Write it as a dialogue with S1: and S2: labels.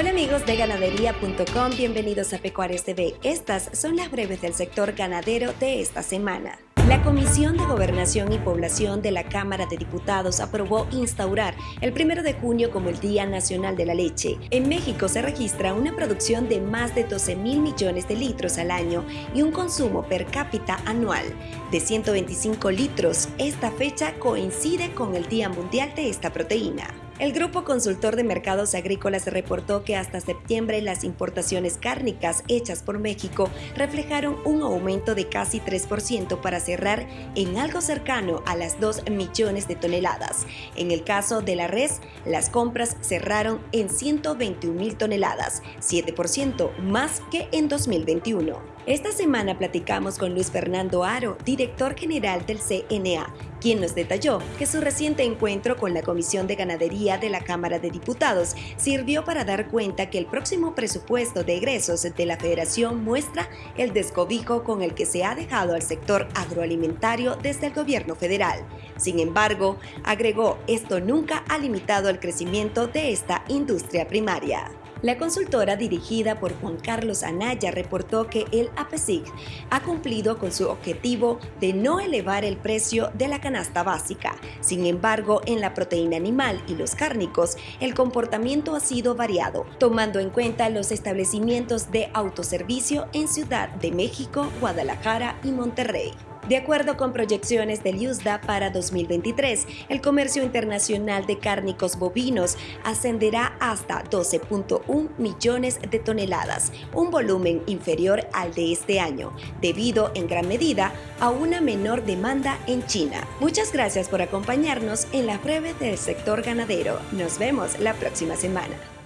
S1: Hola amigos de ganadería.com, bienvenidos a Pecuarios TV. Estas son las breves del sector ganadero de esta semana. La Comisión de Gobernación y Población de la Cámara de Diputados aprobó instaurar el 1 de junio como el Día Nacional de la Leche. En México se registra una producción de más de 12 mil millones de litros al año y un consumo per cápita anual de 125 litros. Esta fecha coincide con el Día Mundial de esta proteína. El Grupo Consultor de Mercados Agrícolas reportó que hasta septiembre las importaciones cárnicas hechas por México reflejaron un aumento de casi 3% para cerrar en algo cercano a las 2 millones de toneladas. En el caso de la res, las compras cerraron en 121 mil toneladas, 7% más que en 2021. Esta semana platicamos con Luis Fernando Aro, director general del CNA, quien nos detalló que su reciente encuentro con la Comisión de Ganadería de la Cámara de Diputados sirvió para dar cuenta que el próximo presupuesto de egresos de la Federación muestra el descobijo con el que se ha dejado al sector agroalimentario desde el gobierno federal. Sin embargo, agregó, esto nunca ha limitado el crecimiento de esta industria primaria. La consultora dirigida por Juan Carlos Anaya reportó que el APESIC ha cumplido con su objetivo de no elevar el precio de la canasta básica. Sin embargo, en la proteína animal y los cárnicos, el comportamiento ha sido variado, tomando en cuenta los establecimientos de autoservicio en Ciudad de México, Guadalajara y Monterrey. De acuerdo con proyecciones del USDA para 2023, el comercio internacional de cárnicos bovinos ascenderá hasta 12.1 millones de toneladas, un volumen inferior al de este año, debido en gran medida a una menor demanda en China. Muchas gracias por acompañarnos en la breve del sector ganadero. Nos vemos la próxima semana.